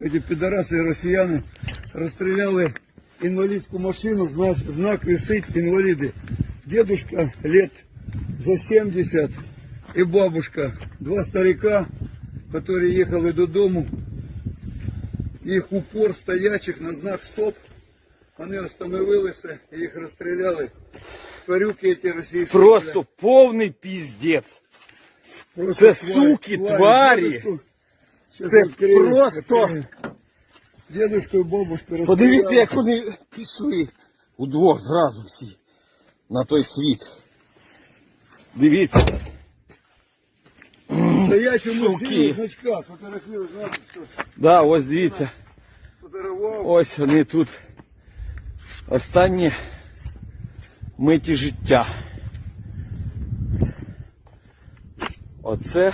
Эти пидорасы росіяни розстріляли інвалідську машину, знак, знак висить інваліди. Дедушка лет за 70 і бабушка, два старика, які їхали додому. Їх упор стоячих на знак стоп. Вони остановилися і їх розстріляли. Тварюки ці російські. Просто повний піздець. Просто Це суки, тварі. Дедушку- Щас Це відкрию, просто-. Дедушку і бабушку. Подивіться, як вони пішли удвох зразу всі на той світ. Дивіться. Стоячу Суки. мужчину значка, сфотографірую, знаєте, що Да, ось дивіться. сфотографував. Ось вони тут. Останні миті життя. Оце.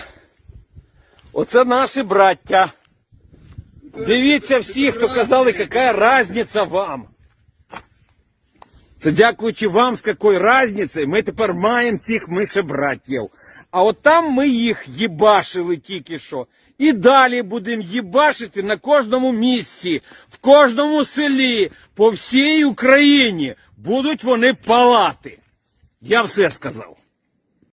Оце наші браття. Дивіться всі, хто казали, яка різниця вам. Це дякуючи вам, з якою різницею, ми тепер маємо цих мишебратів. А от там ми їх їбашили тільки що. І далі будемо їбашити на кожному місці, в кожному селі, по всій Україні будуть вони палати. Я все сказав.